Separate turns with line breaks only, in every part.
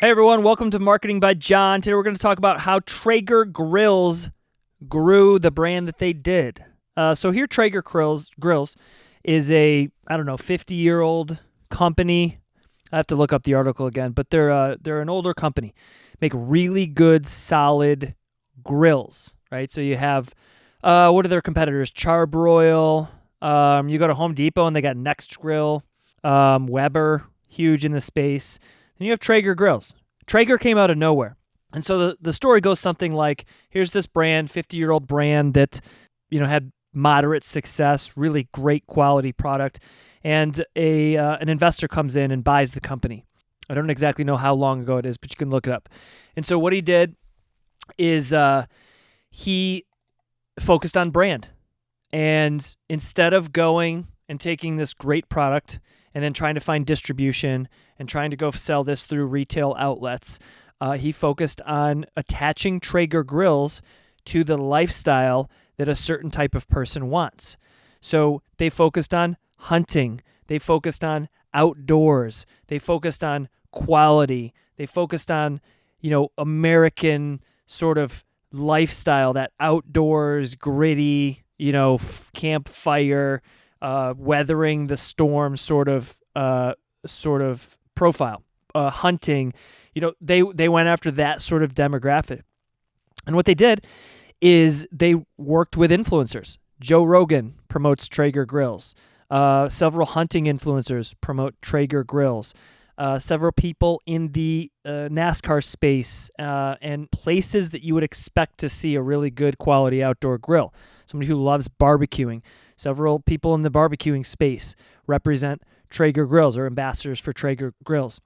Hey everyone, welcome to Marketing by John. Today we're going to talk about how Traeger Grills grew the brand that they did. Uh, so here, Traeger Grills, Grills is a I don't know 50 year old company. I have to look up the article again, but they're uh, they're an older company. Make really good, solid grills, right? So you have uh, what are their competitors? Char-Broil. Um, you go to Home Depot and they got Nexgrill, um, Weber, huge in the space. Then you have Traeger grills. Traeger came out of nowhere. And so the, the story goes something like here's this brand, 50 year old brand that, you know, had moderate success, really great quality product. And a uh, an investor comes in and buys the company. I don't exactly know how long ago it is, but you can look it up. And so what he did is uh, he focused on brand. And instead of going and taking this great product and then trying to find distribution and trying to go sell this through retail outlets, uh, he focused on attaching Traeger grills to the lifestyle that a certain type of person wants. So they focused on hunting, they focused on outdoors, they focused on quality, they focused on, you know, American sort of lifestyle, that outdoors, gritty, you know, campfire, uh, weathering the storm sort of uh, sort of profile. Uh, hunting, you know, they they went after that sort of demographic, and what they did is they worked with influencers. Joe Rogan promotes Traeger grills. Uh, several hunting influencers promote Traeger grills. Uh, several people in the uh, NASCAR space uh, and places that you would expect to see a really good quality outdoor grill. Somebody who loves barbecuing. Several people in the barbecuing space represent Traeger grills or ambassadors for Traeger grills.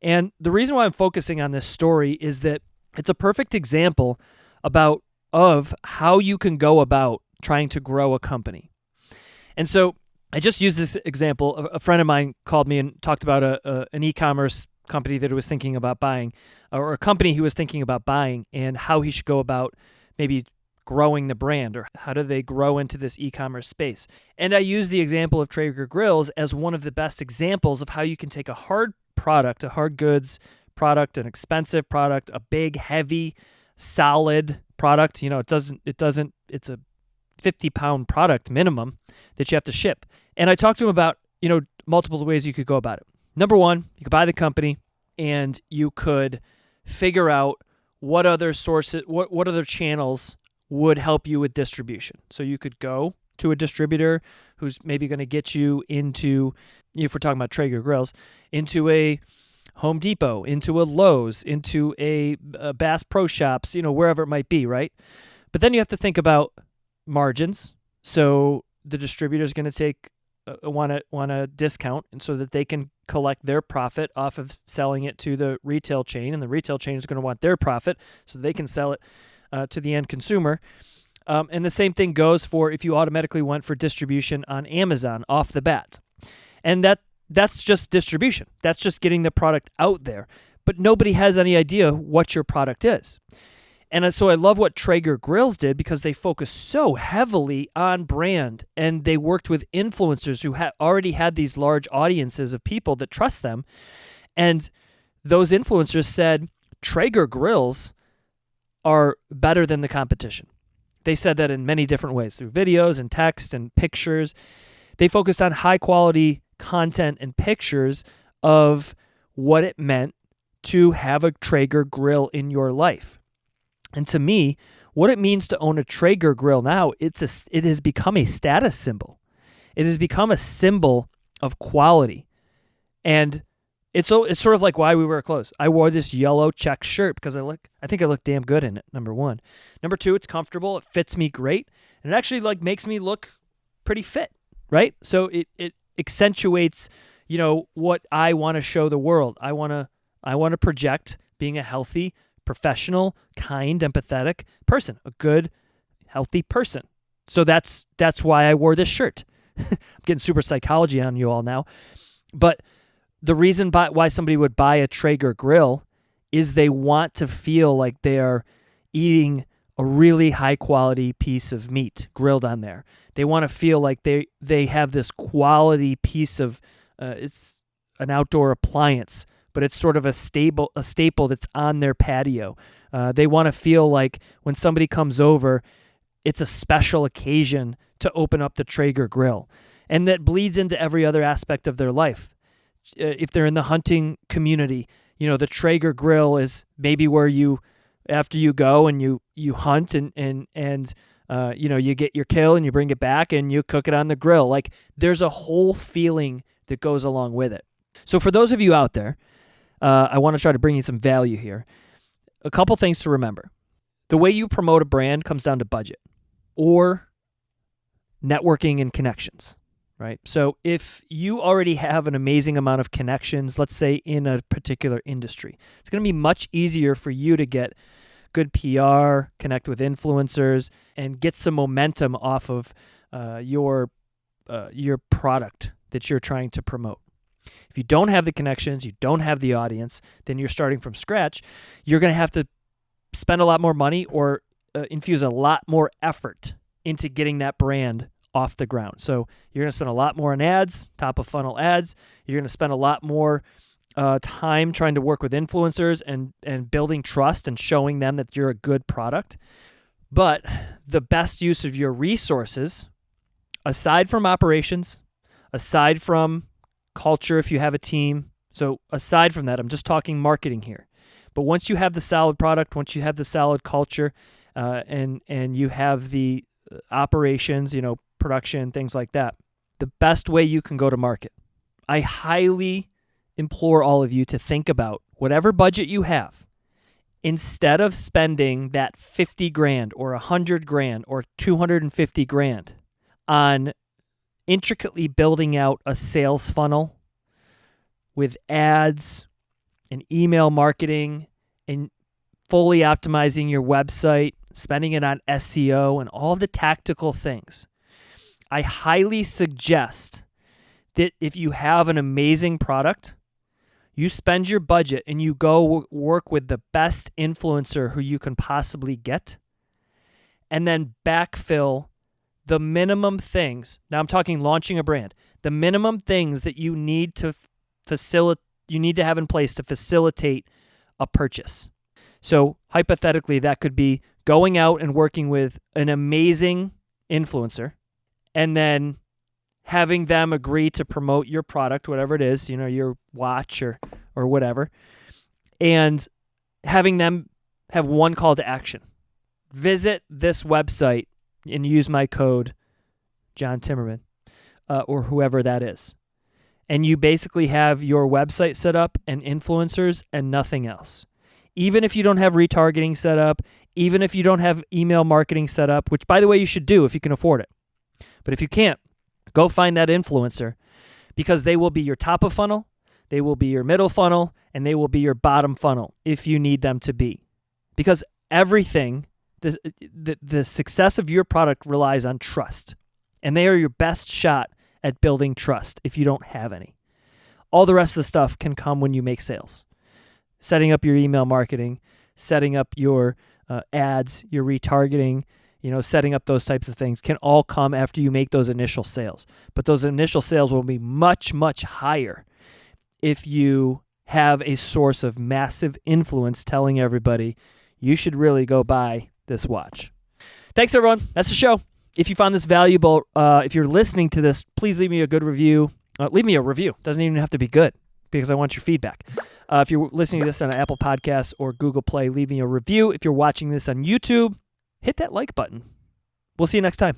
And the reason why I'm focusing on this story is that it's a perfect example about of how you can go about trying to grow a company. And so I just used this example. A, friend of mine called me and talked about a, a an e-commerce company that he was thinking about buying, or a company he was thinking about buying, and how he should go about maybe growing the brand or how do they grow into this e-commerce space. And I use the example of Traeger Grills as one of the best examples of how you can take a hard product, a hard goods product, an expensive product, a big, heavy, solid product. You know, it doesn't it doesn't it's a 50 pound product minimum that you have to ship. And I talked to him about, you know, multiple ways you could go about it. Number one, you could buy the company and you could figure out what other sources, what, what other channels would help you with distribution. So you could go to a distributor who's maybe going to get you into, if we're talking about Traeger grills, into a Home Depot, into a Lowe's, into a, a Bass Pro Shops, you know, wherever it might be, right? But then you have to think about margins. So the distributor is going to take want to want to discount and so that they can collect their profit off of selling it to the retail chain and the retail chain is going to want their profit so they can sell it uh, to the end consumer. Um, and the same thing goes for if you automatically went for distribution on amazon off the bat. And that that's just distribution. That's just getting the product out there. But nobody has any idea what your product is. And so I love what Traeger Grills did because they focused so heavily on brand and they worked with influencers who had already had these large audiences of people that trust them. And those influencers said Traeger Grills are better than the competition. They said that in many different ways through videos and text and pictures. They focused on high quality content and pictures of what it meant to have a Traeger grill in your life. And to me, what it means to own a Traeger grill now, it's a, it has become a status symbol. It has become a symbol of quality. And it's so it's sort of like why we wear clothes. I wore this yellow check shirt because I look I think I look damn good in it. Number 1. Number 2, it's comfortable, it fits me great, and it actually like makes me look pretty fit, right? So it it accentuates, you know, what I want to show the world. I want to I want to project being a healthy, professional, kind, empathetic person, a good, healthy person. So that's that's why I wore this shirt. I'm getting super psychology on you all now. But the reason by, why somebody would buy a Traeger grill is they want to feel like they are eating a really high quality piece of meat grilled on there. They want to feel like they they have this quality piece of uh, it's an outdoor appliance but it's sort of a stable a staple that's on their patio. Uh, they want to feel like when somebody comes over, it's a special occasion to open up the Traeger grill, and that bleeds into every other aspect of their life. Uh, if they're in the hunting community, you know the Traeger grill is maybe where you after you go and you you hunt and and and uh, you know you get your kill and you bring it back and you cook it on the grill. Like there's a whole feeling that goes along with it. So for those of you out there, uh, I want to try to bring you some value here. A couple things to remember: the way you promote a brand comes down to budget or networking and connections right? So if you already have an amazing amount of connections, let's say in a particular industry, it's going to be much easier for you to get good PR, connect with influencers, and get some momentum off of uh, your uh, your product that you're trying to promote. If you don't have the connections, you don't have the audience, then you're starting from scratch. You're going to have to spend a lot more money or uh, infuse a lot more effort into getting that brand off the ground. So you're going to spend a lot more on ads, top of funnel ads. You're going to spend a lot more uh, time trying to work with influencers and and building trust and showing them that you're a good product. But the best use of your resources, aside from operations, aside from culture, if you have a team. So aside from that, I'm just talking marketing here. But once you have the solid product, once you have the solid culture, uh, and and you have the uh, operations, you know, production, things like that. The best way you can go to market. I highly implore all of you to think about whatever budget you have. Instead of spending that 50 grand or 100 grand or 250 grand on intricately building out a sales funnel with ads and email marketing and fully optimizing your website, spending it on SEO and all the tactical things. I highly suggest that if you have an amazing product, you spend your budget and you go work with the best influencer who you can possibly get, and then backfill the minimum things. Now I'm talking launching a brand. The minimum things that you need to facilitate you need to have in place to facilitate a purchase. So hypothetically that could be going out and working with an amazing influencer and then having them agree to promote your product, whatever it is, you know, your watch or or whatever, and having them have one call to action. Visit this website and use my code, John Timmerman, uh, or whoever that is. And you basically have your website set up and influencers and nothing else. Even if you don't have retargeting set up, even if you don't have email marketing set up, which by the way, you should do if you can afford it. But if you can't, go find that influencer because they will be your top of funnel, they will be your middle funnel, and they will be your bottom funnel if you need them to be. Because everything, the, the, the success of your product relies on trust. And they are your best shot at building trust if you don't have any. All the rest of the stuff can come when you make sales. Setting up your email marketing, setting up your uh, ads, your retargeting, you know, setting up those types of things can all come after you make those initial sales. But those initial sales will be much, much higher if you have a source of massive influence telling everybody you should really go buy this watch. Thanks, everyone. That's the show. If you found this valuable, uh, if you're listening to this, please leave me a good review. Uh, leave me a review. Doesn't even have to be good because I want your feedback. Uh, if you're listening to this on Apple Podcasts or Google Play, leave me a review. If you're watching this on YouTube, hit that like button. We'll see you next time.